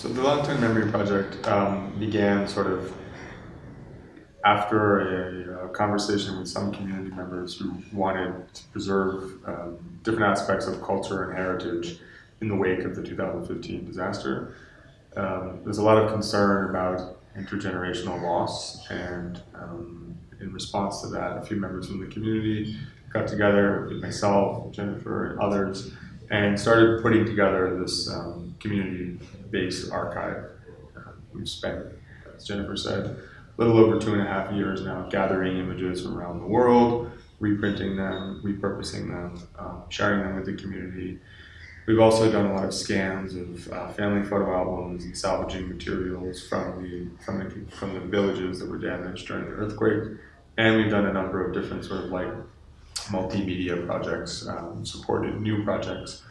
So the Langtang Memory Project um, began sort of after a, a, conversation with some community members who wanted to preserve um, different aspects of culture and heritage in the wake of the 2015 disaster. Um, there's a lot of concern about intergenerational loss and um, in response to that, a few members from the community got together with myself, Jennifer, and others and started putting together this um, community-based archive. Uh, we've spent, as Jennifer said, a little over two and a half years now gathering images from around the world, reprinting them, repurposing them, um, sharing them with the community. We've also done a lot of scans of uh, family photo albums and salvaging materials from the, from the from the villages that were damaged during the earthquake, and we've done a number of different sort of like multimedia projects, um, supported new projects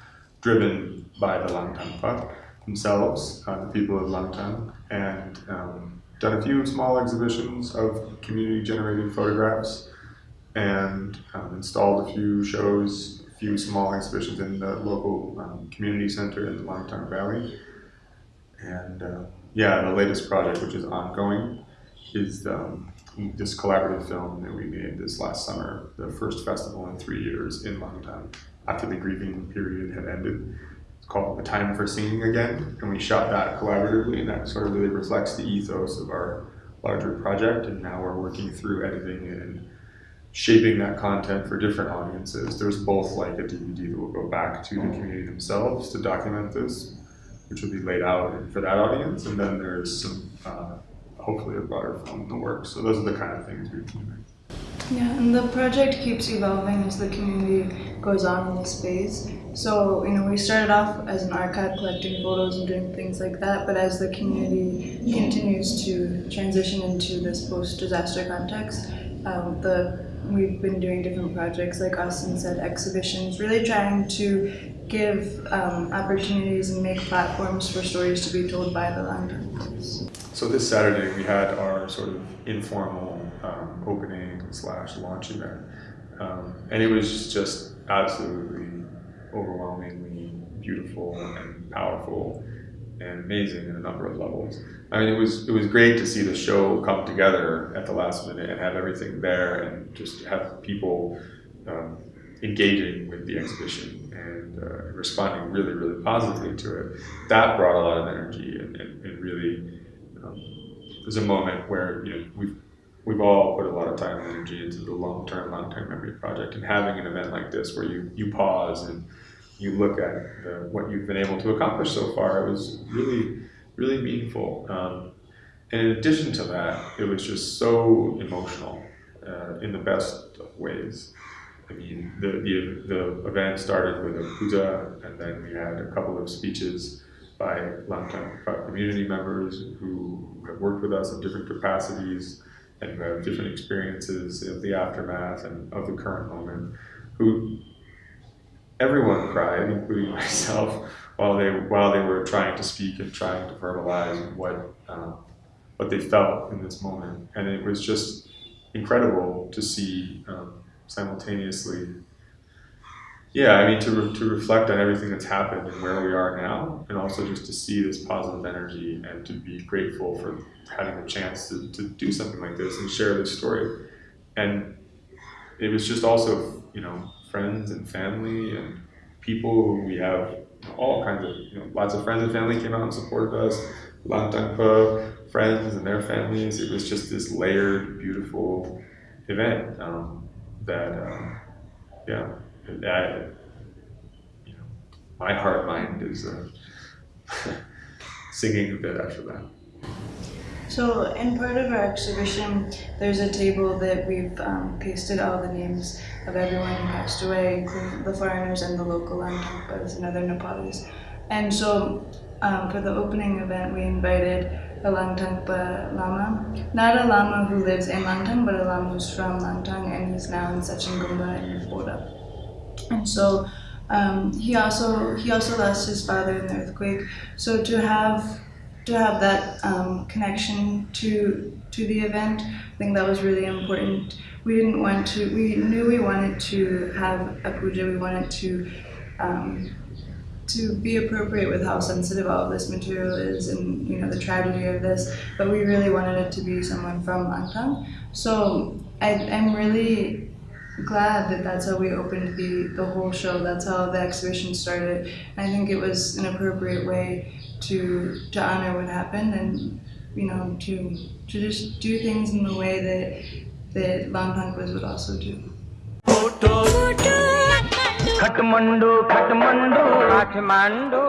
driven by the Langtangpa themselves, uh, the people of Langtang, and um, done a few small exhibitions of community-generated photographs and um, installed a few shows, a few small exhibitions in the local um, community center in the Langtang Valley. And uh, yeah, the latest project, which is ongoing, is um, this collaborative film that we made this last summer, the first festival in three years in Langtang after the grieving period had ended. It's called The Time for Singing Again, and we shot that collaboratively, and that sort of really reflects the ethos of our larger project, and now we're working through editing and shaping that content for different audiences. There's both like a DVD that will go back to the community themselves to document this, which will be laid out for that audience, and then there's some uh, hopefully a broader film in the works. So those are the kind of things we've been doing. Yeah, and the project keeps evolving as the community goes on in this phase. So, you know, we started off as an archive collecting photos and doing things like that, but as the community continues to transition into this post-disaster context, um, the we've been doing different projects like Austin said, exhibitions, really trying to give um, opportunities and make platforms for stories to be told by the Langtang. So this Saturday we had our sort of informal um, opening slash launch event, um, and it was just absolutely overwhelmingly beautiful and powerful and amazing in a number of levels. I mean, it was it was great to see the show come together at the last minute and have everything there and just have people um, engaging with the exhibition and uh, responding really, really positively to it. That brought a lot of energy and, and, and really um, was a moment where you know we've we've all put a lot of time and energy into the Langtang, Langtang memory project, and having an event like this where you you pause and you look at the, what you've been able to accomplish so far, it was really, really meaningful. Um, and in addition to that, it was just so emotional uh, in the best of ways. I mean, the, the, the event started with a puja, and then we had a couple of speeches by Langtang community members who have worked with us in different capacities and have different experiences of the aftermath and of the current moment, who everyone cried, including myself, while they while they were trying to speak and trying to verbalize what um, what they felt in this moment, and it was just incredible to see um, simultaneously. Yeah, I mean to re to reflect on everything that's happened and where we are now, and also just to see this positive energy and to be grateful for having the chance to, to do something like this and share this story. And it was just also, you know, friends and family and people who we have all kinds of, you know, lots of friends and family came out and supported us. Langtangpa friends and their families. It was just this layered, beautiful event um, that, um, yeah, you know, my heart mind is uh, singing a bit after that. So in part of our exhibition, there's a table that we've um, pasted all the names of everyone who passed away, including the foreigners and the local Langtangpas and other Nepalis. And so um, for the opening event, we invited a Langtangpa Lama. Not a Lama who lives in Langtang, but a Lama who's from Langtang, and he's now in Shechen Gumba in Boda. And so um, he also he also lost his father in the earthquake. So to have to have that um, connection to to the event. I think that was really important. We didn't want to. We knew we wanted to have a puja. We wanted to um, to be appropriate with how sensitive all of this material is and you know the tragedy of this, but we really wanted it to be someone from Langtang. So I, I'm really glad that that's how we opened the, the whole show. That's how the exhibition started. I think it was an appropriate way to to honor what happened and you know to to just do things in the way that that Langtangpas would also do. Kathmandu, Kathmandu, Kathmandu.